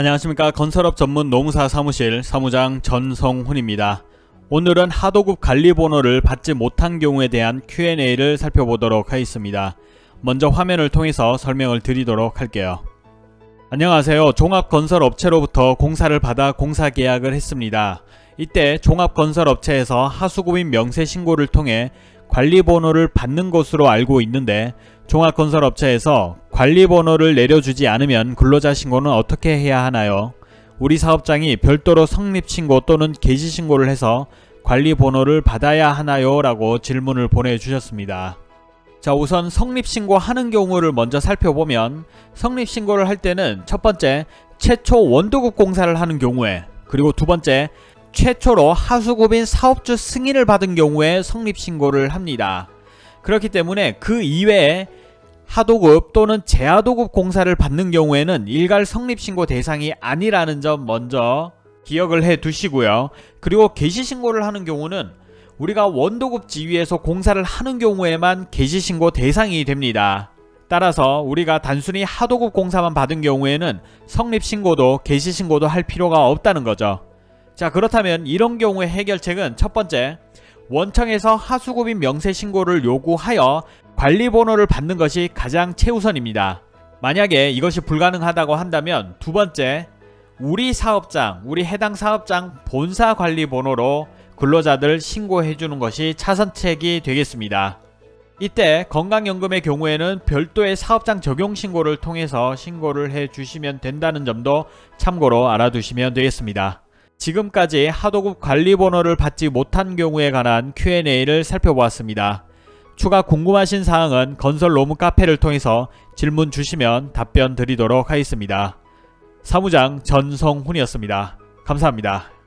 안녕하십니까 건설업 전문 노무사 사무실 사무장 전성훈입니다. 오늘은 하도급 관리 번호를 받지 못한 경우에 대한 Q&A를 살펴보도록 하겠습니다. 먼저 화면을 통해서 설명을 드리도록 할게요. 안녕하세요. 종합건설업체로부터 공사를 받아 공사계약을 했습니다. 이때 종합건설업체에서 하수구민 명세신고를 통해 관리번호를 받는 것으로 알고 있는데 종합건설업체에서 관리번호를 내려주지 않으면 근로자 신고는 어떻게 해야 하나요? 우리 사업장이 별도로 성립신고 또는 개시신고를 해서 관리번호를 받아야 하나요? 라고 질문을 보내주셨습니다. 자 우선 성립신고 하는 경우를 먼저 살펴보면 성립신고를 할 때는 첫 번째 최초 원도급 공사를 하는 경우에 그리고 두 번째 최초로 하수구빈 사업주 승인을 받은 경우에 성립신고를 합니다. 그렇기 때문에 그 이외에 하도급 또는 재하도급 공사를 받는 경우에는 일괄 성립신고 대상이 아니라는 점 먼저 기억을 해 두시고요. 그리고 개시신고를 하는 경우는 우리가 원도급 지위에서 공사를 하는 경우에만 개시신고 대상이 됩니다. 따라서 우리가 단순히 하도급 공사만 받은 경우에는 성립신고도 개시신고도 할 필요가 없다는 거죠. 자 그렇다면 이런 경우의 해결책은 첫 번째 원청에서 하수구빈 명세 신고를 요구하여 관리번호를 받는 것이 가장 최우선입니다. 만약에 이것이 불가능하다고 한다면 두 번째 우리 사업장, 우리 해당 사업장 본사 관리번호로 근로자들 신고해주는 것이 차선책이 되겠습니다. 이때 건강연금의 경우에는 별도의 사업장 적용 신고를 통해서 신고를 해주시면 된다는 점도 참고로 알아두시면 되겠습니다. 지금까지 하도급 관리번호를 받지 못한 경우에 관한 Q&A를 살펴보았습니다. 추가 궁금하신 사항은 건설 로무 카페를 통해서 질문 주시면 답변 드리도록 하겠습니다. 사무장 전성훈이었습니다. 감사합니다.